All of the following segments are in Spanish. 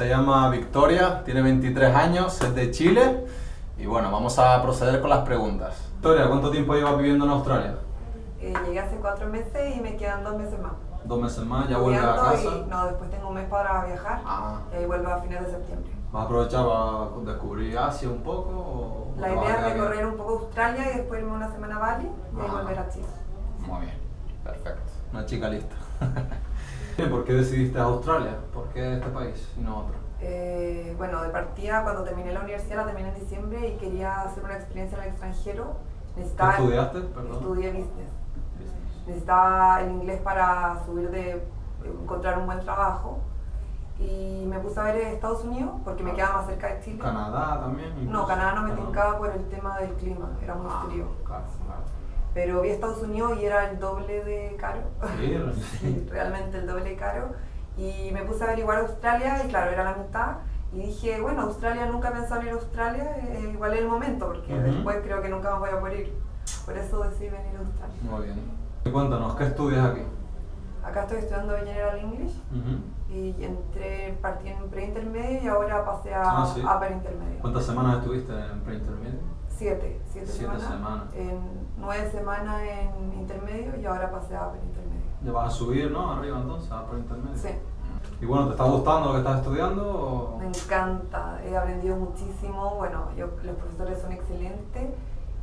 Se llama Victoria, tiene 23 años, es de Chile y bueno, vamos a proceder con las preguntas. Victoria, ¿cuánto tiempo llevas viviendo en Australia? Eh, llegué hace cuatro meses y me quedan dos meses más. Dos meses más, ya vuelves a casa. y- no, después tengo un mes para viajar Ah. y ahí vuelvo a fines de septiembre. ¿Vas a aprovechar para descubrir Asia un poco? O La idea es recorrer un poco Australia y después irme una semana a Bali y Ah. volver a Chile. Muy bien, perfecto. Una chica lista. ¿Por qué decidiste Australia? ¿Por qué este país y no otro? Eh, bueno, de partida, cuando terminé la universidad, la terminé en diciembre y quería hacer una experiencia en el extranjero. ¿Qué Necesitaba, estudiaste? Perdón. Estudié business. Business. Necesitaba el inglés para subir de encontrar un buen trabajo. Y me puse a ver Estados Unidos porque me Ah. queda más cerca de Chile. ¿Canadá también? No? Canadá no me Ah, tincaba por el tema del clima, era muy Ah, frío. Claro, claro. Pero vi Estados Unidos y era el doble de caro. Sí, realmente el doble de caro. Y me puse a averiguar Australia y claro, era la mitad. Y dije, bueno, Australia nunca en ir a Australia, eh, igual es el momento, porque Ujú. después creo que nunca más voy a poder ir. Por eso decidí venir a Australia. Muy bien. Y cuéntanos, ¿qué estudias aquí? Acá estoy estudiando General English Ujú. y entré, partí en pre-intermedio y ahora pasé a Ah, sí. upper intermedio. ¿Cuántas semanas estuviste en pre-intermedio? Siete, siete, Siete semanas. semanas. En nueve semanas en intermedio y ahora pasé a upper intermedio. Ya vas a subir, ¿no? Arriba entonces, a pre-intermedio. Sí. Y bueno, ¿te está gustando lo que estás estudiando? o- Me encanta, he aprendido muchísimo, bueno, yo, los profesores son excelentes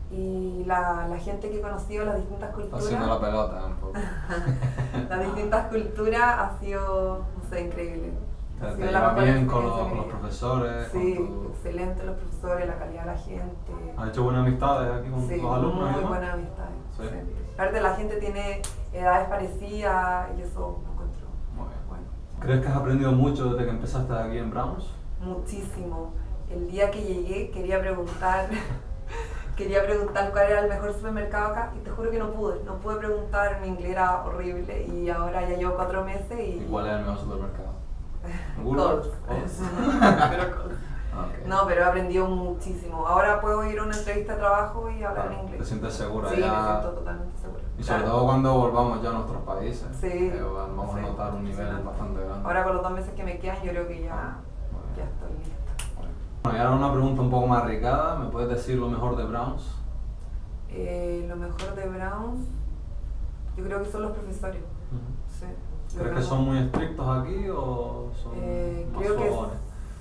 y la, la gente que he conocido, las distintas culturas, haciendo la pelota un poco. las distintas culturas ha sido, no sé, increíble. Te, te llevas bien con los, los profesores, Sí, tu... excelente los profesores, la calidad de la gente. ¿Has hecho buenas amistades aquí con Sí, tus alumnos? muy buenas amistades. Sí. sí. Aparte la gente tiene edades parecidas y eso lo encuentro Muy bien. bueno. ¿Crees que has aprendido mucho desde que empezaste aquí en Browns? Muchísimo. El día que llegué quería preguntar, quería preguntar cuál era el mejor supermercado acá y te juro que no pude. No pude preguntar, mi inglés era horrible y ahora ya llevo cuatro meses y... ¿Y cuál es el mejor supermercado? Coles. Coles. Pero Coles. Ok. No, pero he aprendido muchísimo. Ahora puedo ir a una entrevista de trabajo y hablar en Claro, inglés. Te sientes segura Sí, ya. me siento totalmente segura. Y sobre Claro. todo cuando volvamos ya a nuestros países. Sí, eh, vamos sí, a notar un nivel bastante grande. Ahora con los dos meses que me quedan yo creo que ya, Ah, ya estoy lista. Bueno, y ahora una pregunta un poco más arriesgada. ¿Me puedes decir lo mejor de Browns? Eh, lo mejor de Browns, yo creo que son los profesores. Sí, yo ¿Crees que son muy estrictos aquí o son Eh, más creo que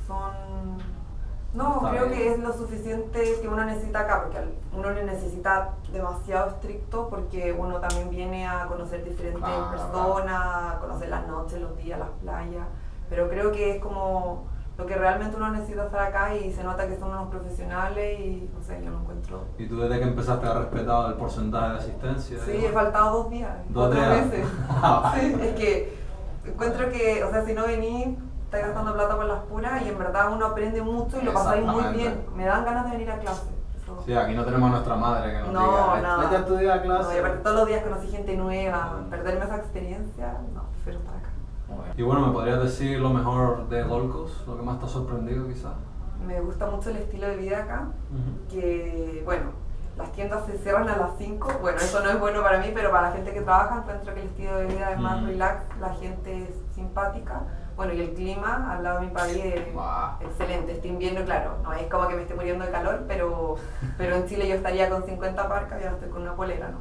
son... No, Está creo bien. que es lo suficiente que uno necesita acá, porque uno no necesita demasiado estricto porque uno también viene a conocer diferentes personas, a conocer las noches, los días, las playas, pero creo que es como lo que realmente uno necesita estar acá y se nota que son unos profesionales y no sé, yo lo encuentro... ¿Y tú desde que empezaste has respetado el porcentaje de asistencia? Sí, he faltado dos días, Dos días. veces. Ah, Sí, es que encuentro que, o sea, si no venís, estás gastando plata por las puras y en verdad uno aprende mucho y lo pasáis muy bien. Me dan ganas de venir a clase. Eso. Sí, aquí no tenemos a nuestra madre que nos No, diga, nada. vete a estudiar No, clase. y aparte todos los días conocí gente nueva, perderme esa experiencia, no, prefiero estar acá. Y bueno, ¿me podrías decir lo mejor de Gold Coast? Lo que más te ha sorprendido quizás. Me gusta mucho el estilo de vida acá, que bueno, las tiendas se cierran a las 5, bueno, eso no es bueno para mí, pero para la gente que trabaja encuentro que el estilo de vida es más Mm. relax, la gente es simpática, bueno, y el clima al lado de mi país es Guau. excelente, este invierno, claro, no es como que me esté muriendo de calor, pero, pero en Chile yo estaría con 50 parcas y ahora estoy con una polera, ¿no?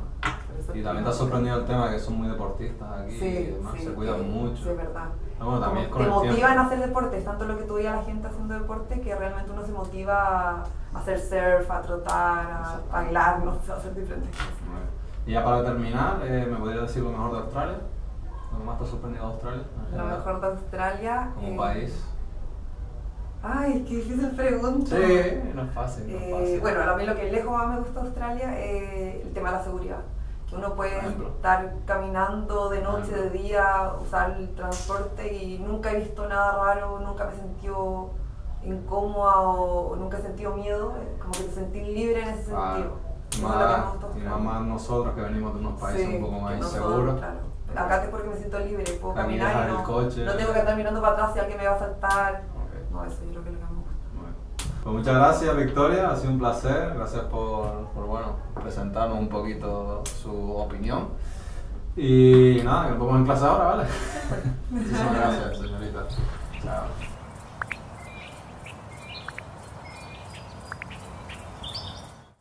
Y también te ha sorprendido el tema de que son muy deportistas aquí y Sí, demás, sí, se cuidan sí, mucho. Sí, es verdad. Bueno, también Como con te motivan a hacer deporte, tanto lo que tú veías a la gente haciendo deporte que realmente uno se motiva a hacer surf, a trotar, a bailar, no sé, a hacer diferentes cosas. Y ya para terminar, eh, ¿me podrías decir lo mejor de Australia? ¿Lo que más te ha sorprendido de Australia? Lo mejor de Australia. Como eh, país. Ay, qué difícil pregunta. Sí, no es fácil, no es Eh, fácil. bueno, a mí lo que lejos más me gusta de Australia es el tema de la seguridad. Uno puede estar caminando de noche, de día, usar el transporte y nunca he visto nada raro, nunca me he sentido incómoda o nunca he sentido miedo. eh, Como que te sentís libre en ese Ah, sentido. más, y más, Australia. más nosotros que venimos de unos países Sí, un poco más inseguros. claro. Acá es porque me siento libre, puedo caminar y no, coche. no tengo que estar mirando para atrás si alguien me va a saltar. Ok. No, eso yo creo que es lo que me gusta. Bueno. Pues muchas gracias Victoria, ha sido un placer, gracias por, por bueno, presentarnos un poquito su opinión. Y nada, que nos vemos en clase ahora, ¿vale? Muchísimas gracias, señorita. Chao.